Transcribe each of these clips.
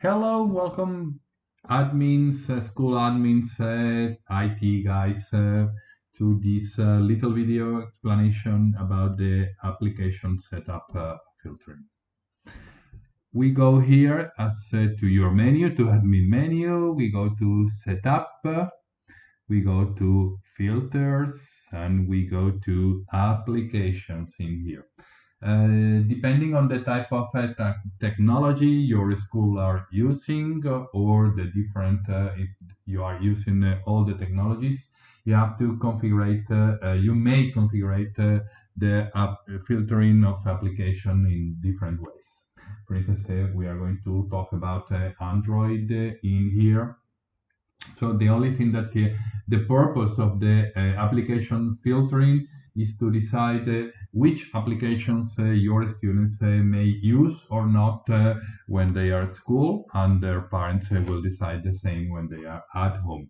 Hello, welcome admins, uh, school admins, uh, IT guys uh, to this uh, little video explanation about the application setup uh, filtering. We go here as to your menu, to admin menu, we go to setup, we go to filters, and we go to applications in here. Uh, depending on the type of uh, technology your school are using uh, or the different uh, if you are using uh, all the technologies you have to configure uh, you may configure the filtering of application in different ways. For instance we are going to talk about android in here. So the only thing that the purpose of the application filtering is to decide uh, which applications uh, your students uh, may use or not when they are at school, and their parents will decide the same when they are at home.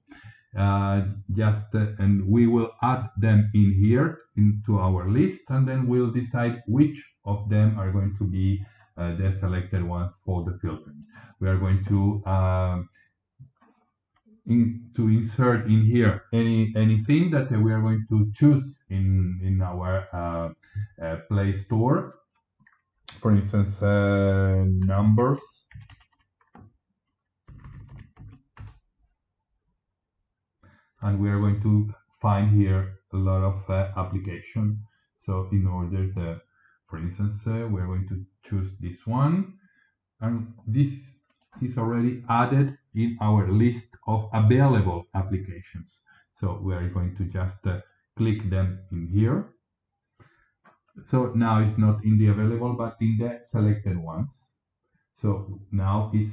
Uh, just uh, and we will add them in here into our list and then we'll decide which of them are going to be uh, the selected ones for the filtering we are going to um, in, to insert in here any anything that we are going to choose in in our uh, uh, Play Store. For instance, uh, numbers. And we are going to find here a lot of uh, application. So in order to, for instance, uh, we are going to choose this one. And this is already added in our list of available applications. So we are going to just uh, click them in here. So now it's not in the available, but in the selected ones. So now it's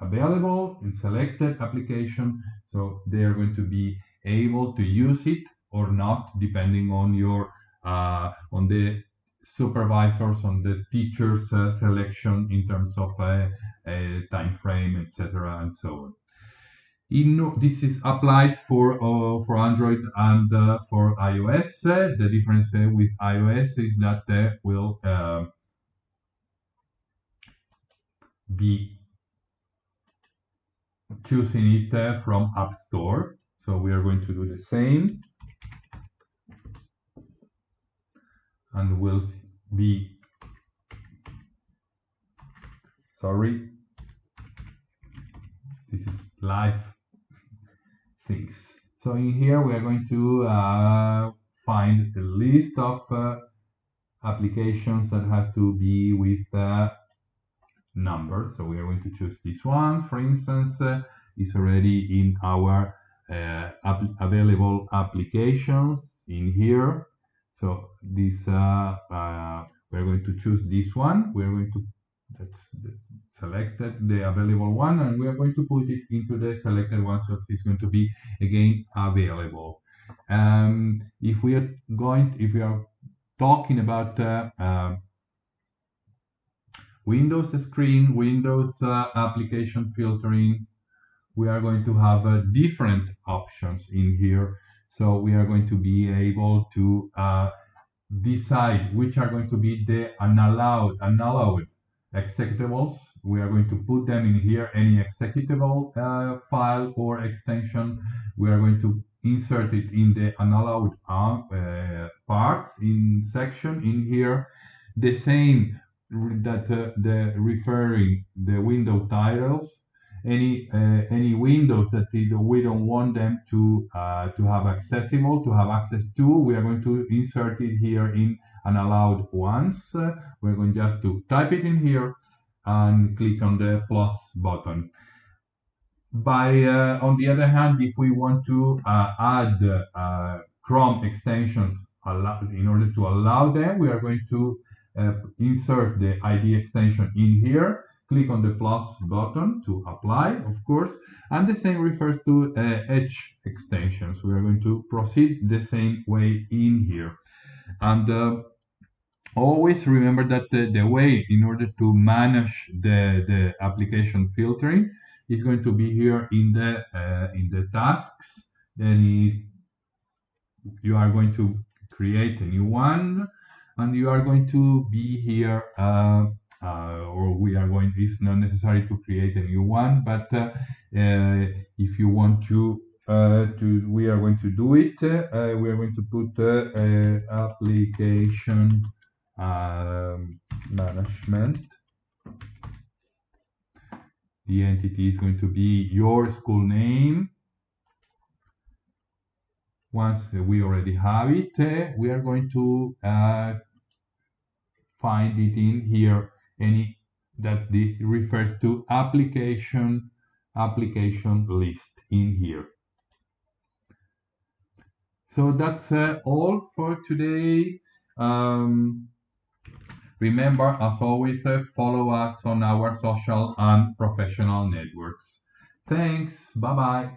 available in selected application. So they are going to be able to use it or not, depending on your uh, on the supervisors, on the teachers' uh, selection in terms of uh, time frame, etc., and so on. In, this is applies for uh, for Android and uh, for iOS. the difference with iOS is that they will uh, be choosing it from App Store. So we are going to do the same. And we'll be sorry this is live things. So in here we are going to uh, find the list of uh, applications that have to be with uh, numbers. So we are going to choose this one for instance uh, already in our uh, available applications in here. So this uh, we're going to choose this one. We're going to that's, selected the available one and we are going to put it into the selected one so it's going to be again available. Um, if we are going if we are talking about uh, uh, Windows screen Windows uh, application filtering we are going to have uh, different options in here. So we are going to be able to uh, decide which are going to be the unallowed unallowed executables. We are going to put them in here, any executable uh, file or extension. We are going to insert it in the unallowed uh, parts in section in here. The same that uh, the referring the window titles any uh, any windows that we don't want them to uh, to have accessible to have access to we are going to insert it here in unallowed ones uh, we're going just to type it in here and click on the plus button by uh, on the other hand if we want to uh, add uh, chrome extensions in order to allow them we are going to insert the id extension in here click on the plus button to apply, of course, and the same refers to uh, Edge extensions. We are going to proceed the same way in here. And uh, always remember that the, the, way in order to manage the, the application filtering is going to be here in the uh, in the tasks. Then you are going to create a new one, and you are going to be here uh, uh, or we are going, it's not necessary to create a new one, but uh, uh, if you want to, uh, to, we are going to do it. Uh, we are going to put uh, application um, management. The entity is going to be your school name. Once we already have it, we are going to find it in here any that the refers to application application list in here. So that's uh, all for today. Um, remember, as always, uh, follow us on our social and professional networks. Thanks. Bye bye.